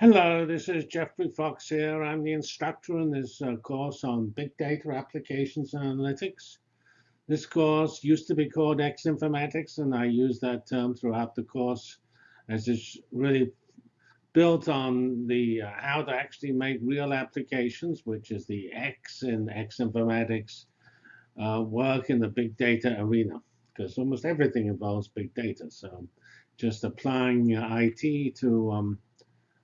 Hello, this is Geoffrey Fox here. I'm the instructor in this uh, course on Big Data Applications and Analytics. This course used to be called X Informatics, and I use that term throughout the course as it's really built on the uh, how to actually make real applications, which is the X in X Informatics, uh, work in the big data arena, because almost everything involves big data. So just applying IT to um,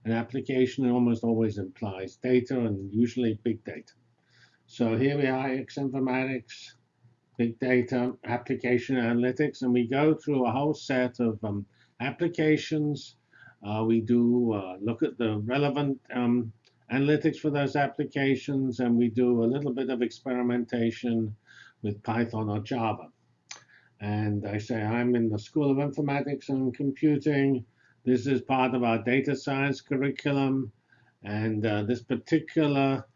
an application almost always implies data and usually big data. So here we are, X Informatics, big data, application analytics, and we go through a whole set of um, applications. Uh, we do uh, look at the relevant um, analytics for those applications, and we do a little bit of experimentation with Python or Java. And I say I'm in the School of Informatics and Computing. This is part of our data science curriculum. And uh, this particular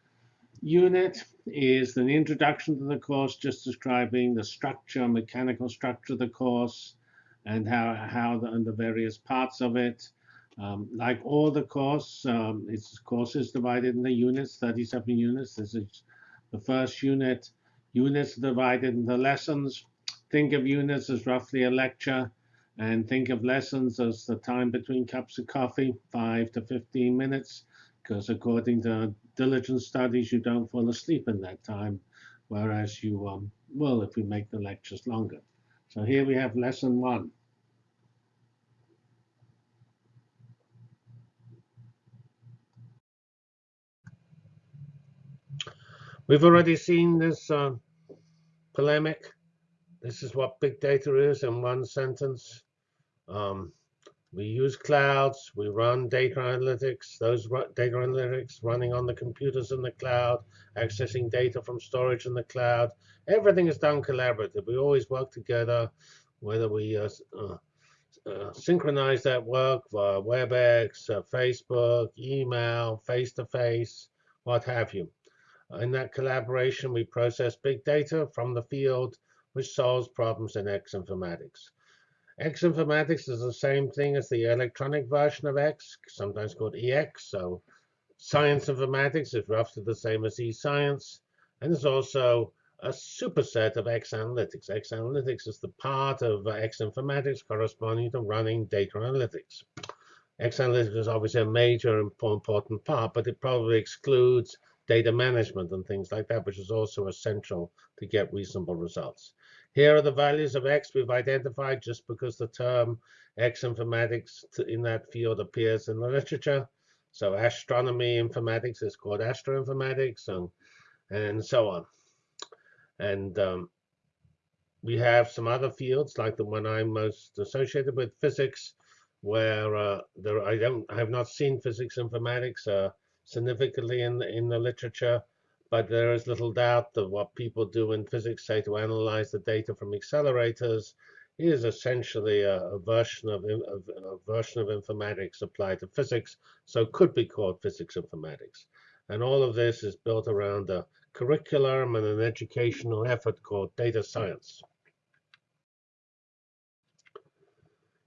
unit is an introduction to the course, just describing the structure, mechanical structure of the course, and how, how the, and the various parts of it. Um, like all the course, um, its course is divided into units, 37 units. This is the first unit. Units divided into lessons. Think of units as roughly a lecture. And think of lessons as the time between cups of coffee, 5 to 15 minutes, because according to diligent studies, you don't fall asleep in that time, whereas you um, will if we make the lectures longer. So here we have lesson one. We've already seen this uh, polemic. This is what big data is in one sentence. Um, we use clouds. We run data analytics. Those data analytics running on the computers in the cloud, accessing data from storage in the cloud. Everything is done collaborative. We always work together, whether we uh, uh, uh, synchronize that work via WebEx, uh, Facebook, email, face-to-face, -face, what have you. In that collaboration, we process big data from the field, which solves problems in X informatics. X informatics is the same thing as the electronic version of X, sometimes called EX. So science informatics is roughly the same as e-science. And there's also a superset of X analytics. X analytics is the part of uh, X informatics corresponding to running data analytics. X analytics is obviously a major important part, but it probably excludes data management and things like that, which is also essential to get reasonable results. Here are the values of x we've identified just because the term x informatics in that field appears in the literature. So astronomy informatics is called astroinformatics and, and so on. And um, we have some other fields like the one I'm most associated with, physics, where uh, there I don't I have not seen physics informatics uh, significantly in the, in the literature. But there is little doubt that what people do in physics, say, to analyze the data from accelerators, is essentially a, a version of, a version of informatics applied to physics, so could be called physics informatics. And all of this is built around a curriculum and an educational effort called data science.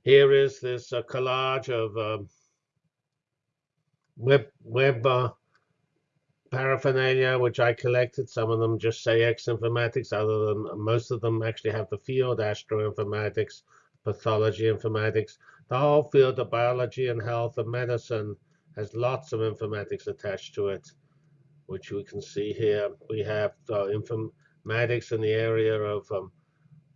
Here is this uh, collage of um, web, web uh, paraphernalia, which I collected. Some of them just say X informatics. Other than most of them actually have the field astroinformatics, pathology informatics. The whole field of biology and health and medicine has lots of informatics attached to it, which we can see here. We have uh, informatics in the area of um,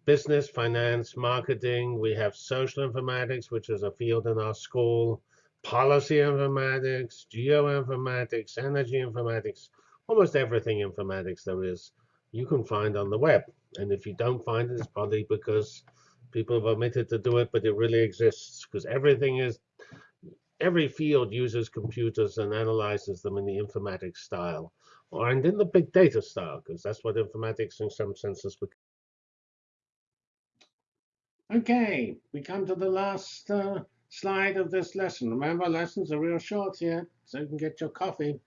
business, finance, marketing. We have social informatics, which is a field in our school policy informatics, geoinformatics, energy informatics, almost everything informatics there is, you can find on the web. And if you don't find it, it's probably because people have omitted to do it, but it really exists because everything is, every field uses computers and analyzes them in the informatics style, or and in the big data style, because that's what informatics in some senses become. Okay, we come to the last uh, slide of this lesson. Remember, lessons are real short here, so you can get your coffee.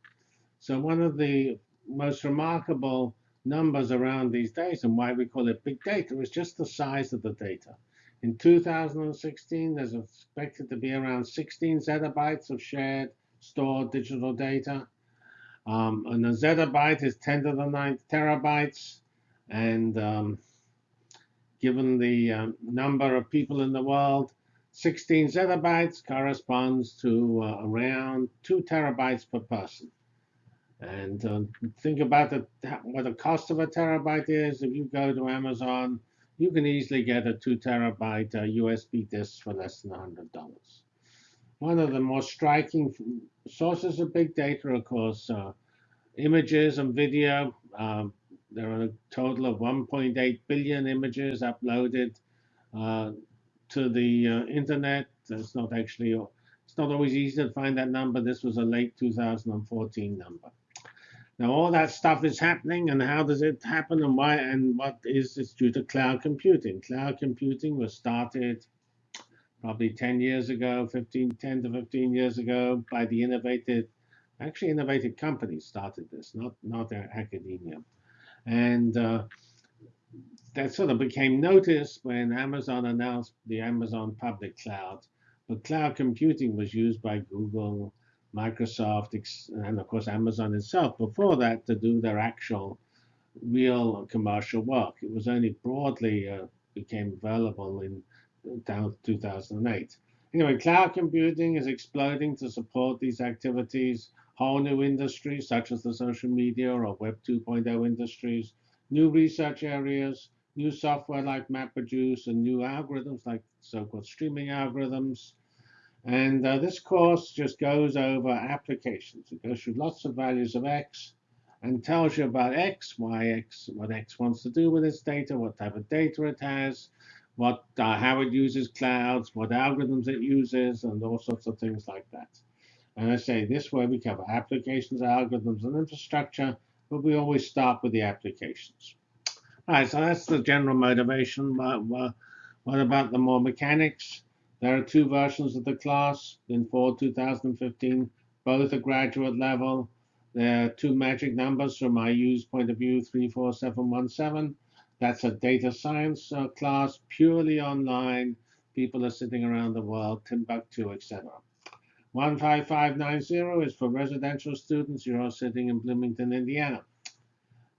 So one of the most remarkable numbers around these days and why we call it big data is just the size of the data. In 2016, there's expected to be around 16 zettabytes of shared stored digital data. Um, and a zettabyte is 10 to the ninth terabytes. And um, given the um, number of people in the world, 16 zettabytes corresponds to uh, around 2 terabytes per person. And uh, think about the, what the cost of a terabyte is. If you go to Amazon, you can easily get a 2 terabyte uh, USB disk for less than $100. One of the more striking sources of big data, of course, uh, images and video. Um, there are a total of 1.8 billion images uploaded uh, to the uh, internet. It's not actually, it's not always easy to find that number. This was a late 2014 number. Now all that stuff is happening, and how does it happen, and why, and what is it's due to cloud computing. Cloud computing was started probably 10 years ago, 15, 10 to 15 years ago, by the innovative, actually innovative companies started this, not not academia, and uh, that sort of became noticed when Amazon announced the Amazon public cloud. But cloud computing was used by Google, Microsoft, and of course Amazon itself before that to do their actual real commercial work. It was only broadly uh, became available in 2008. Anyway, cloud computing is exploding to support these activities. Whole new industries such as the social media or Web 2.0 industries, new research areas, new software like MapReduce, and new algorithms like so-called streaming algorithms, and uh, this course just goes over applications. It goes through lots of values of x and tells you about x, why x, what x wants to do with its data, what type of data it has, what, uh, how it uses clouds, what algorithms it uses, and all sorts of things like that. And I say this way we cover applications, algorithms, and infrastructure, but we always start with the applications. All right, so that's the general motivation. But, what about the more mechanics? There are two versions of the class in fall 2015, both at graduate level. There are two magic numbers from my use point of view, 34717. That's a data science uh, class, purely online. People are sitting around the world, Timbuktu, etc. 15590 is for residential students. You're all sitting in Bloomington, Indiana.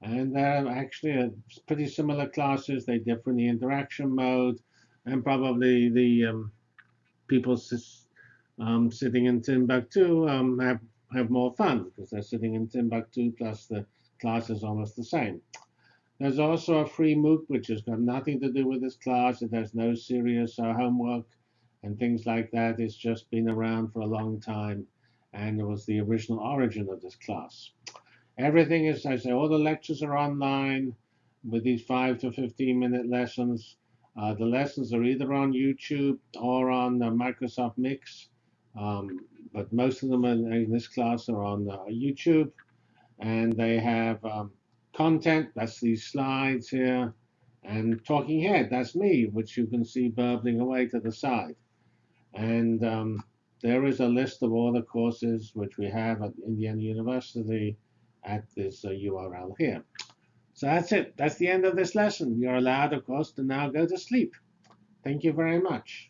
And they're actually pretty similar classes. They differ in the interaction mode and probably the um, people um, sitting in Timbuktu um, have, have more fun because they're sitting in Timbuktu plus the class is almost the same. There's also a free MOOC which has got nothing to do with this class. It has no serious uh, homework and things like that. It's just been around for a long time and it was the original origin of this class. Everything is, I say, all the lectures are online with these 5 to 15 minute lessons. Uh, the lessons are either on YouTube or on Microsoft Mix, um, but most of them in, in this class are on uh, YouTube, and they have um, content, that's these slides here, and talking head, that's me, which you can see burbling away to the side. And um, there is a list of all the courses which we have at Indiana University at this uh, URL here. So that's it. That's the end of this lesson. You're allowed, of course, to now go to sleep. Thank you very much.